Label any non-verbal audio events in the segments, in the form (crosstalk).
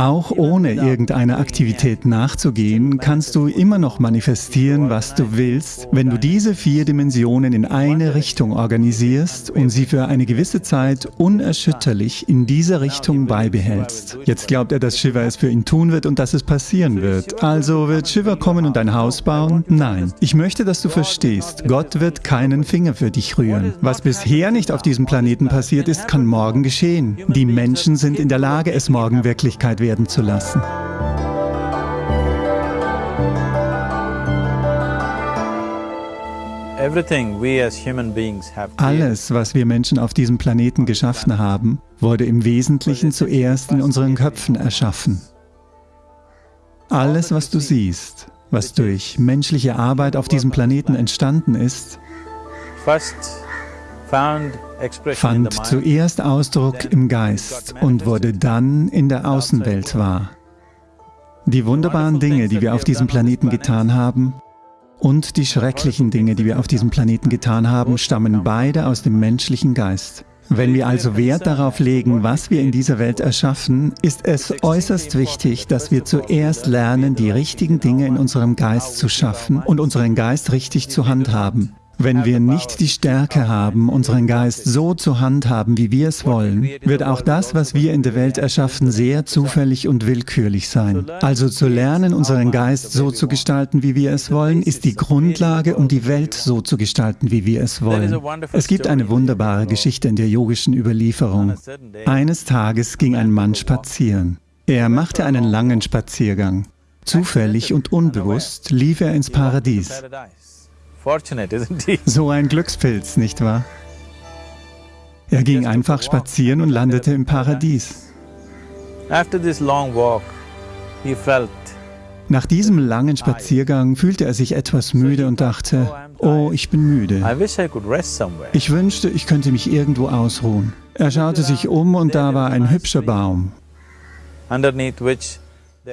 Auch ohne irgendeiner Aktivität nachzugehen, kannst du immer noch manifestieren, was du willst, wenn du diese vier Dimensionen in eine Richtung organisierst und sie für eine gewisse Zeit unerschütterlich in dieser Richtung beibehältst. Jetzt glaubt er, dass Shiva es für ihn tun wird und dass es passieren wird. Also wird Shiva kommen und ein Haus bauen? Nein. Ich möchte, dass du verstehst, Gott wird keinen Finger für dich rühren. Was bisher nicht auf diesem Planeten passiert ist, kann morgen geschehen. Die Menschen sind in der Lage, es morgen Wirklichkeit werden werden zu lassen. Alles, was wir Menschen auf diesem Planeten geschaffen haben, wurde im Wesentlichen zuerst in unseren Köpfen erschaffen. Alles, was du siehst, was durch menschliche Arbeit auf diesem Planeten entstanden ist, fand zuerst Ausdruck im Geist und wurde dann in der Außenwelt wahr. Die wunderbaren Dinge, die wir auf diesem Planeten getan haben, und die schrecklichen Dinge, die wir auf diesem Planeten getan haben, stammen beide aus dem menschlichen Geist. Wenn wir also Wert darauf legen, was wir in dieser Welt erschaffen, ist es äußerst wichtig, dass wir zuerst lernen, die richtigen Dinge in unserem Geist zu schaffen und unseren Geist richtig zu handhaben. Wenn wir nicht die Stärke haben, unseren Geist so zu handhaben, wie wir es wollen, wird auch das, was wir in der Welt erschaffen, sehr zufällig und willkürlich sein. Also zu lernen, unseren Geist so zu gestalten, wie wir es wollen, ist die Grundlage, um die Welt so zu gestalten, wie wir es wollen. Es gibt eine wunderbare Geschichte in der yogischen Überlieferung. Eines Tages ging ein Mann spazieren. Er machte einen langen Spaziergang. Zufällig und unbewusst lief er ins Paradies. (laughs) So ein Glückspilz, nicht wahr? Er ging einfach spazieren und landete im Paradies. Nach diesem langen Spaziergang fühlte er sich etwas müde und dachte, oh, ich bin müde. Ich wünschte, ich könnte mich irgendwo ausruhen. Er schaute sich um und da war ein hübscher Baum,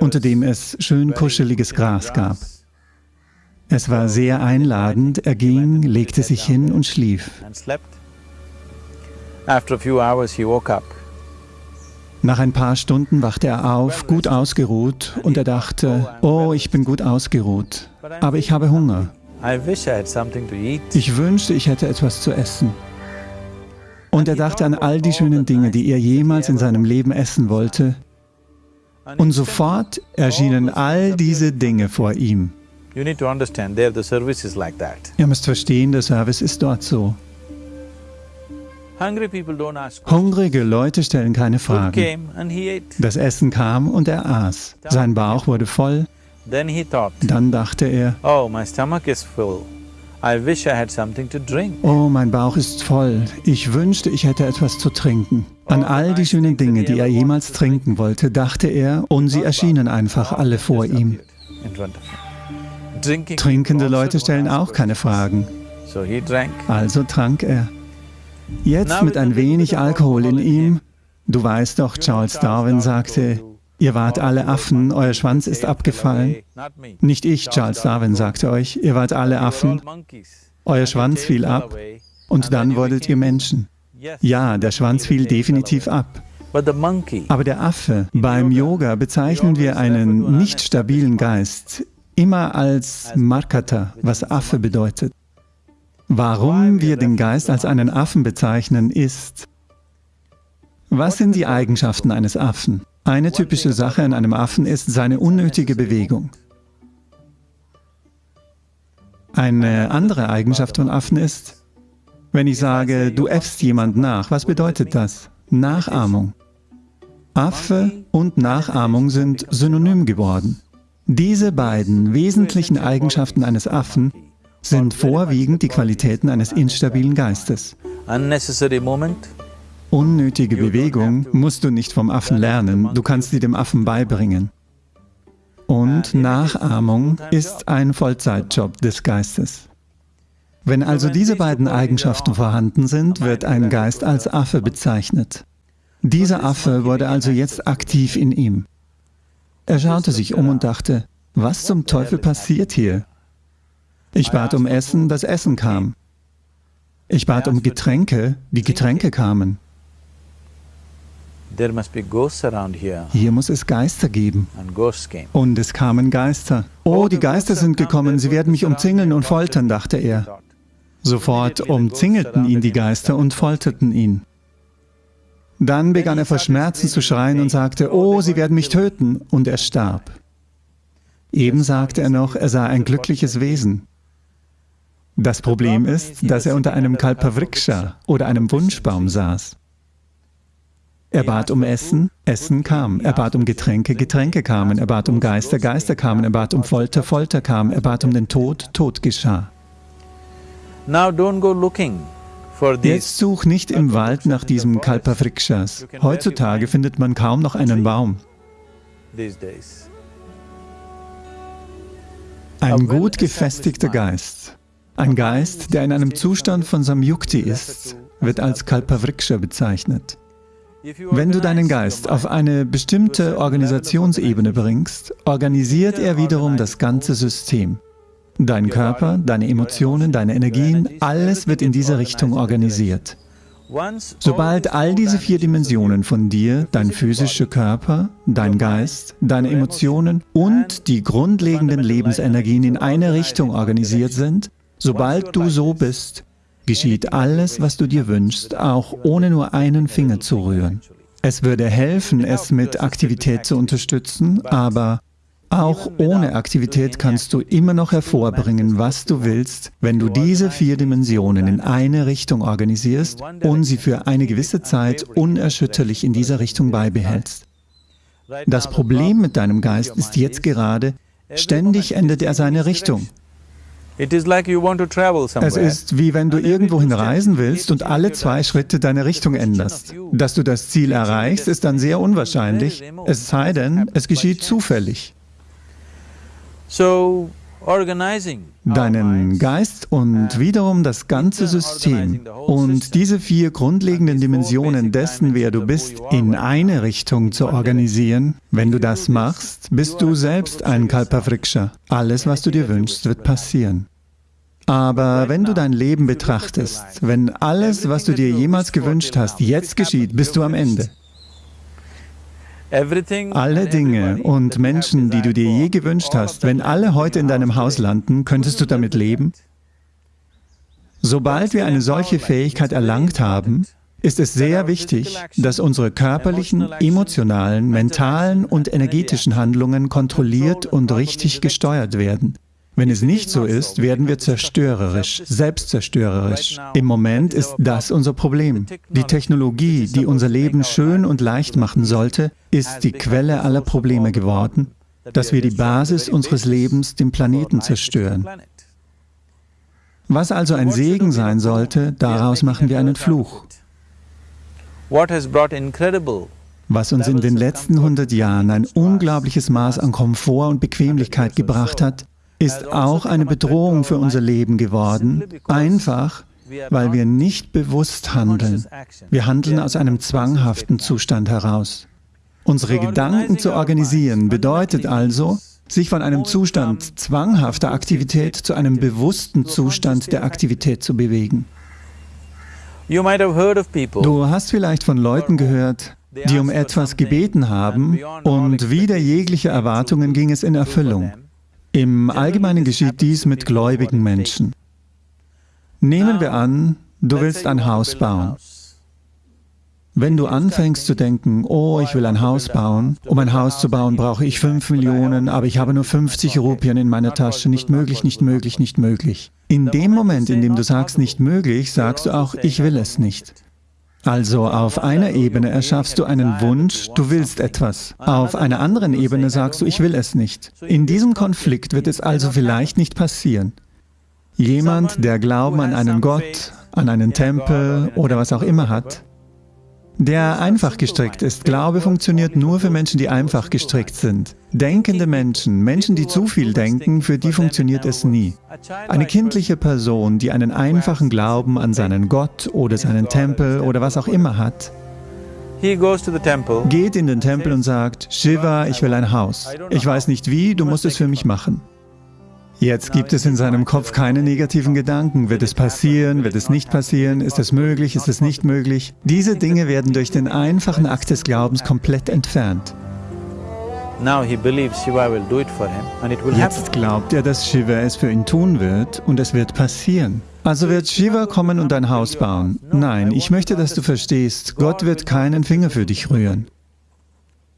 unter dem es schön kuscheliges Gras gab. Es war sehr einladend, er ging, legte sich hin und schlief. Nach ein paar Stunden wachte er auf, gut ausgeruht, und er dachte, oh, ich bin gut ausgeruht, aber ich habe Hunger. Ich wünschte, ich hätte etwas zu essen. Und er dachte an all die schönen Dinge, die er jemals in seinem Leben essen wollte. Und sofort erschienen all diese Dinge vor ihm. Ihr müsst verstehen, der Service ist dort so. Hungrige Leute stellen keine Fragen. Das Essen kam und er aß. Sein Bauch wurde voll. Dann dachte er, oh, oh, mein Bauch ist voll. Ich wünschte, ich hätte etwas zu trinken. An all die schönen Dinge, die er jemals trinken wollte, dachte er, und sie erschienen einfach alle vor ihm. Trinkende Leute stellen auch keine Fragen. Also trank er. Jetzt mit ein wenig Alkohol in ihm, du weißt doch, Charles Darwin sagte, ihr wart alle Affen, euer Schwanz ist abgefallen. Nicht ich, Charles Darwin, sagte euch, ihr wart alle Affen, euer Schwanz fiel ab. und dann wurdet ihr Menschen. Ja, der Schwanz fiel definitiv ab. Aber der Affe, beim Yoga bezeichnen wir einen nicht stabilen Geist, immer als Markata, was Affe bedeutet. Warum wir den Geist als einen Affen bezeichnen, ist, was sind die Eigenschaften eines Affen? Eine typische Sache an einem Affen ist seine unnötige Bewegung. Eine andere Eigenschaft von Affen ist, wenn ich sage, du äffst jemand nach, was bedeutet das? Nachahmung. Affe und Nachahmung sind synonym geworden. Diese beiden wesentlichen Eigenschaften eines Affen sind vorwiegend die Qualitäten eines instabilen Geistes. Unnötige Bewegung musst du nicht vom Affen lernen, du kannst sie dem Affen beibringen. Und Nachahmung ist ein Vollzeitjob des Geistes. Wenn also diese beiden Eigenschaften vorhanden sind, wird ein Geist als Affe bezeichnet. Dieser Affe wurde also jetzt aktiv in ihm. Er schaute sich um und dachte, was zum Teufel passiert hier? Ich bat um Essen, das Essen kam. Ich bat um Getränke, die Getränke kamen. Hier muss es Geister geben. Und es kamen Geister. Oh, die Geister sind gekommen, sie werden mich umzingeln und foltern, dachte er. Sofort umzingelten ihn die Geister und folterten ihn. Dann begann er vor Schmerzen zu schreien und sagte, oh, sie werden mich töten, und er starb. Eben sagte er noch, er sei ein glückliches Wesen. Das Problem ist, dass er unter einem Kalpavriksha oder einem Wunschbaum saß. Er bat um Essen, Essen kam. Er bat um Getränke, Getränke kamen. Er bat um Geister, Geister kamen. Er bat um Folter, Folter kam. Er bat um den Tod, Tod geschah. Jetzt such nicht im Wald nach diesem Kalpavrikshas. Heutzutage findet man kaum noch einen Baum. Ein gut gefestigter Geist, ein Geist, der in einem Zustand von Samyukti ist, wird als Kalpavriksha bezeichnet. Wenn du deinen Geist auf eine bestimmte Organisationsebene bringst, organisiert er wiederum das ganze System. Dein Körper, deine Emotionen, deine Energien, alles wird in dieser Richtung organisiert. Sobald all diese vier Dimensionen von dir, dein physischer Körper, dein Geist, deine Emotionen und die grundlegenden Lebensenergien in eine Richtung organisiert sind, sobald du so bist, geschieht alles, was du dir wünschst, auch ohne nur einen Finger zu rühren. Es würde helfen, es mit Aktivität zu unterstützen, aber auch ohne Aktivität kannst du immer noch hervorbringen, was du willst, wenn du diese vier Dimensionen in eine Richtung organisierst und sie für eine gewisse Zeit unerschütterlich in dieser Richtung beibehältst. Das Problem mit deinem Geist ist jetzt gerade, ständig ändert er seine Richtung. Es ist wie wenn du irgendwohin reisen willst und alle zwei Schritte deine Richtung änderst. Dass du das Ziel erreichst, ist dann sehr unwahrscheinlich, es sei denn, es geschieht zufällig. Deinen Geist und wiederum das ganze System. und diese vier grundlegenden Dimensionen dessen, wer du bist, in eine Richtung zu organisieren, wenn du das machst, bist du selbst ein Kalpavriksha. Alles, was du dir wünschst, wird passieren. Aber wenn du dein Leben betrachtest, wenn alles, was du dir jemals gewünscht hast, jetzt geschieht, bist du am Ende. Alle Dinge und Menschen, die du dir je gewünscht hast, wenn alle heute in deinem Haus landen, könntest du damit leben? Sobald wir eine solche Fähigkeit erlangt haben, ist es sehr wichtig, dass unsere körperlichen, emotionalen, mentalen und energetischen Handlungen kontrolliert und richtig gesteuert werden. Wenn es nicht so ist, werden wir zerstörerisch, selbstzerstörerisch. Im Moment ist das unser Problem. Die Technologie, die unser Leben schön und leicht machen sollte, ist die Quelle aller Probleme geworden, dass wir die Basis unseres Lebens, den Planeten, zerstören. Was also ein Segen sein sollte, daraus machen wir einen Fluch. Was uns in den letzten 100 Jahren ein unglaubliches Maß an Komfort und Bequemlichkeit gebracht hat, ist auch eine Bedrohung für unser Leben geworden, einfach weil wir nicht bewusst handeln. Wir handeln aus einem zwanghaften Zustand heraus. Unsere Gedanken zu organisieren bedeutet also, sich von einem Zustand zwanghafter Aktivität zu einem bewussten Zustand der Aktivität zu bewegen. Du hast vielleicht von Leuten gehört, die um etwas gebeten haben und wider jegliche Erwartungen ging es in Erfüllung. Im Allgemeinen geschieht dies mit gläubigen Menschen. Nehmen wir an, du willst ein Haus bauen. Wenn du anfängst zu denken, oh, ich will ein Haus bauen, um ein Haus zu bauen brauche ich 5 Millionen, aber ich habe nur 50 Rupien in meiner Tasche, nicht möglich, nicht möglich, nicht möglich. In dem Moment, in dem du sagst, nicht möglich, sagst du auch, ich will es nicht. Also auf einer Ebene erschaffst du einen Wunsch, du willst etwas. Auf einer anderen Ebene sagst du, ich will es nicht. In diesem Konflikt wird es also vielleicht nicht passieren. Jemand, der Glauben an einen Gott, an einen Tempel oder was auch immer hat, der einfach gestrickt ist. Glaube funktioniert nur für Menschen, die einfach gestrickt sind. Denkende Menschen, Menschen, die zu viel denken, für die funktioniert es nie. Eine kindliche Person, die einen einfachen Glauben an seinen Gott oder seinen Tempel oder was auch immer hat, geht in den Tempel und sagt, Shiva, ich will ein Haus. Ich weiß nicht wie, du musst es für mich machen. Jetzt gibt es in seinem Kopf keine negativen Gedanken. Wird es passieren? Wird es nicht passieren? Ist es möglich? Ist es nicht möglich? Diese Dinge werden durch den einfachen Akt des Glaubens komplett entfernt. Jetzt glaubt er, dass Shiva es für ihn tun wird und es wird passieren. Also wird Shiva kommen und ein Haus bauen. Nein, ich möchte, dass du verstehst, Gott wird keinen Finger für dich rühren.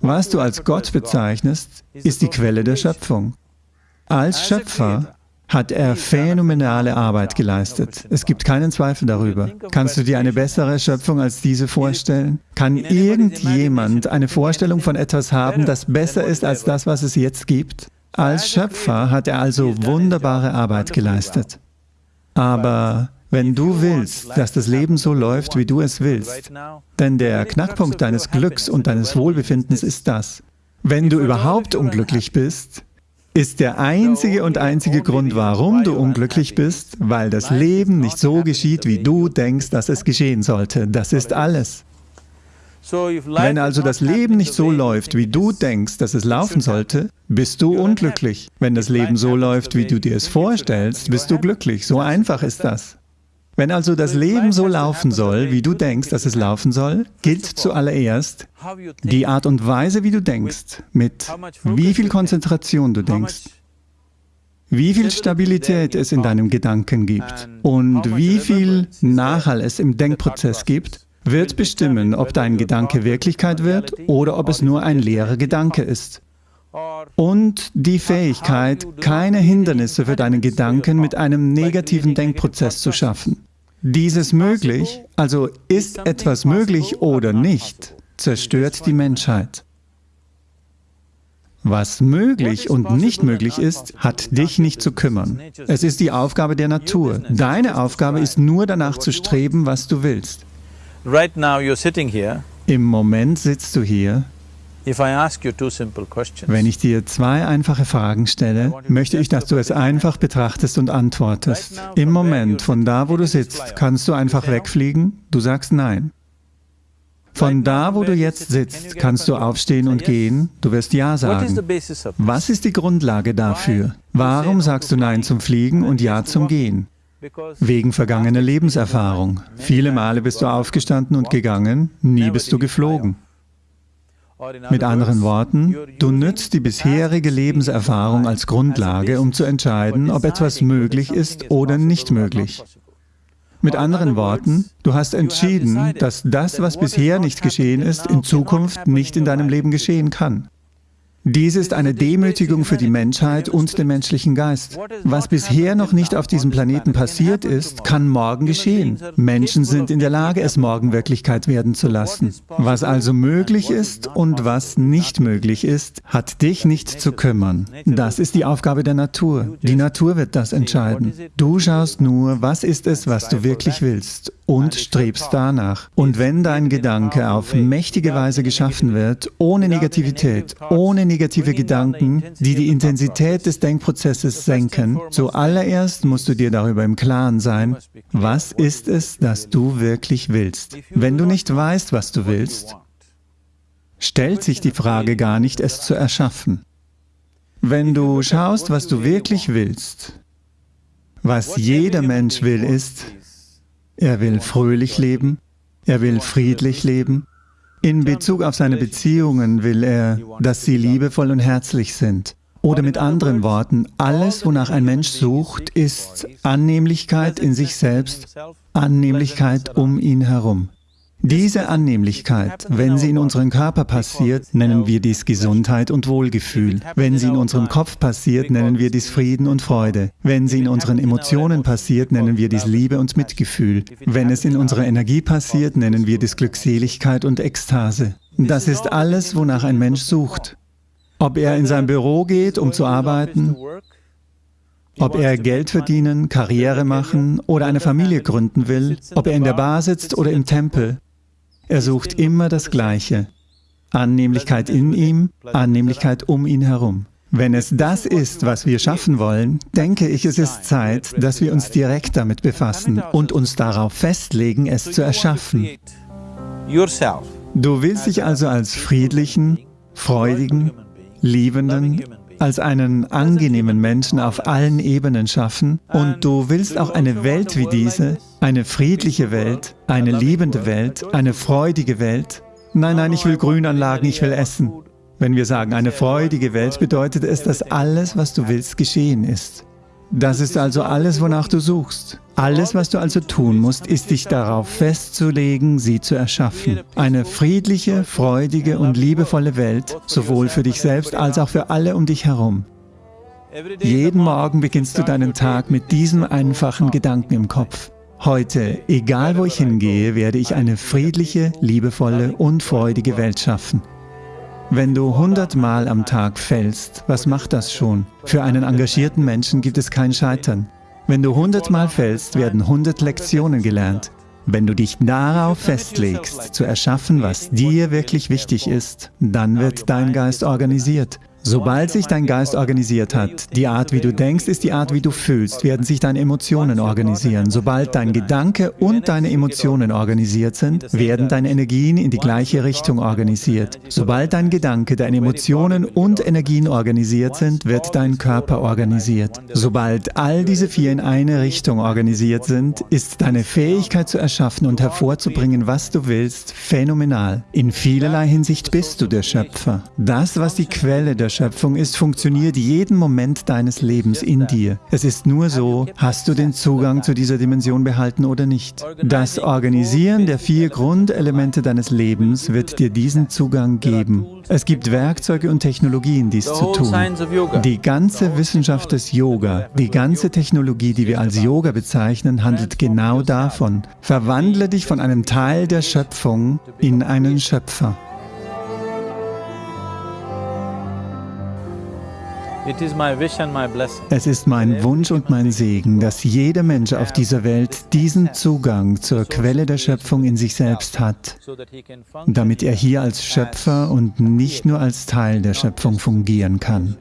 Was du als Gott bezeichnest, ist die Quelle der Schöpfung. Als Schöpfer hat er phänomenale Arbeit geleistet. Es gibt keinen Zweifel darüber. Kannst du dir eine bessere Schöpfung als diese vorstellen? Kann irgendjemand eine Vorstellung von etwas haben, das besser ist als das, was es jetzt gibt? Als Schöpfer hat er also wunderbare Arbeit geleistet. Aber wenn du willst, dass das Leben so läuft, wie du es willst, denn der Knackpunkt deines Glücks und deines Wohlbefindens ist das. Wenn du überhaupt unglücklich bist, ist der einzige und einzige Grund, warum du unglücklich bist, weil das Leben nicht so geschieht, wie du denkst, dass es geschehen sollte. Das ist alles. Wenn also das Leben nicht so läuft, wie du denkst, dass es laufen sollte, bist du unglücklich. Wenn das Leben so läuft, wie du dir es vorstellst, bist du glücklich. So einfach ist das. Wenn also das Leben so laufen soll, wie du denkst, dass es laufen soll, gilt zuallererst die Art und Weise, wie du denkst, mit wie viel Konzentration du denkst, wie viel Stabilität es in deinem Gedanken gibt und wie viel Nachhall es im Denkprozess gibt, wird bestimmen, ob dein Gedanke Wirklichkeit wird oder ob es nur ein leerer Gedanke ist. Und die Fähigkeit, keine Hindernisse für deinen Gedanken mit einem negativen Denkprozess zu schaffen. Dieses möglich, also ist etwas möglich oder nicht, zerstört die Menschheit. Was möglich und nicht möglich ist, hat dich nicht zu kümmern. Es ist die Aufgabe der Natur. Deine Aufgabe ist nur danach zu streben, was du willst. Im Moment sitzt du hier wenn ich dir zwei einfache Fragen stelle, möchte ich, dass du es einfach betrachtest und antwortest. Im Moment, von da, wo du sitzt, kannst du einfach wegfliegen? Du sagst Nein. Von da, wo du jetzt sitzt, kannst du aufstehen und gehen? Du wirst Ja sagen. Was ist die Grundlage dafür? Warum sagst du Nein zum Fliegen und Ja zum Gehen? Wegen vergangener Lebenserfahrung. Viele Male bist du aufgestanden und gegangen, nie bist du geflogen. Mit anderen Worten, du nützt die bisherige Lebenserfahrung als Grundlage, um zu entscheiden, ob etwas möglich ist oder nicht möglich. Mit anderen Worten, du hast entschieden, dass das, was bisher nicht geschehen ist, in Zukunft nicht in deinem Leben geschehen kann. Dies ist eine Demütigung für die Menschheit und den menschlichen Geist. Was bisher noch nicht auf diesem Planeten passiert ist, kann morgen geschehen. Menschen sind in der Lage, es morgen Wirklichkeit werden zu lassen. Was also möglich ist und was nicht möglich ist, hat dich nicht zu kümmern. Das ist die Aufgabe der Natur. Die Natur wird das entscheiden. Du schaust nur, was ist es, was du wirklich willst und strebst danach. Und wenn dein Gedanke auf mächtige Weise geschaffen wird, ohne Negativität, ohne negative Gedanken, die die Intensität des Denkprozesses senken, zuallererst musst du dir darüber im Klaren sein, was ist es, das du wirklich willst. Wenn du nicht weißt, was du willst, stellt sich die Frage gar nicht, es zu erschaffen. Wenn du schaust, was du wirklich willst, was jeder Mensch will, ist, er will fröhlich leben, er will friedlich leben. In Bezug auf seine Beziehungen will er, dass sie liebevoll und herzlich sind. Oder mit anderen Worten, alles, wonach ein Mensch sucht, ist Annehmlichkeit in sich selbst, Annehmlichkeit um ihn herum. Diese Annehmlichkeit, wenn sie in unserem Körper passiert, nennen wir dies Gesundheit und Wohlgefühl. Wenn sie in unserem Kopf passiert, nennen wir dies Frieden und Freude. Wenn sie in unseren Emotionen passiert, nennen wir dies Liebe und Mitgefühl. Wenn es in unserer Energie passiert, nennen wir dies Glückseligkeit und Ekstase. Das ist alles, wonach ein Mensch sucht. Ob er in sein Büro geht, um zu arbeiten, ob er Geld verdienen, Karriere machen oder eine Familie gründen will, ob er in der Bar sitzt oder im Tempel, er sucht immer das Gleiche. Annehmlichkeit in ihm, Annehmlichkeit um ihn herum. Wenn es das ist, was wir schaffen wollen, denke ich, es ist Zeit, dass wir uns direkt damit befassen und uns darauf festlegen, es zu erschaffen. Du willst dich also als friedlichen, freudigen, liebenden, als einen angenehmen Menschen auf allen Ebenen schaffen und du willst auch eine Welt wie diese, eine friedliche Welt, eine liebende Welt, eine freudige Welt. Nein, nein, ich will Grünanlagen, ich will essen. Wenn wir sagen, eine freudige Welt, bedeutet es, dass alles, was du willst, geschehen ist. Das ist also alles, wonach du suchst. Alles, was du also tun musst, ist dich darauf festzulegen, sie zu erschaffen. Eine friedliche, freudige und liebevolle Welt, sowohl für dich selbst als auch für alle um dich herum. Jeden Morgen beginnst du deinen Tag mit diesem einfachen Gedanken im Kopf. Heute, egal wo ich hingehe, werde ich eine friedliche, liebevolle und freudige Welt schaffen. Wenn du hundertmal am Tag fällst, was macht das schon? Für einen engagierten Menschen gibt es kein Scheitern. Wenn du hundertmal fällst, werden hundert Lektionen gelernt. Wenn du dich darauf festlegst, zu erschaffen, was dir wirklich wichtig ist, dann wird dein Geist organisiert. Sobald sich dein Geist organisiert hat, die Art, wie du denkst, ist die Art, wie du fühlst, werden sich deine Emotionen organisieren. Sobald dein Gedanke und deine Emotionen organisiert sind, werden deine Energien in die gleiche Richtung organisiert. Sobald dein Gedanke, deine Emotionen und Energien organisiert sind, wird dein Körper organisiert. Sobald all diese vier in eine Richtung organisiert sind, ist deine Fähigkeit zu erschaffen und hervorzubringen, was du willst, phänomenal. In vielerlei Hinsicht bist du der Schöpfer. Das, was die Quelle der Schöpfung ist, funktioniert jeden Moment deines Lebens in dir. Es ist nur so, hast du den Zugang zu dieser Dimension behalten oder nicht. Das Organisieren der vier Grundelemente deines Lebens wird dir diesen Zugang geben. Es gibt Werkzeuge und Technologien, dies zu tun. Die ganze Wissenschaft des Yoga, die ganze Technologie, die wir als Yoga bezeichnen, handelt genau davon. Verwandle dich von einem Teil der Schöpfung in einen Schöpfer. Es ist mein Wunsch und mein Segen, dass jeder Mensch auf dieser Welt diesen Zugang zur Quelle der Schöpfung in sich selbst hat, damit er hier als Schöpfer und nicht nur als Teil der Schöpfung fungieren kann.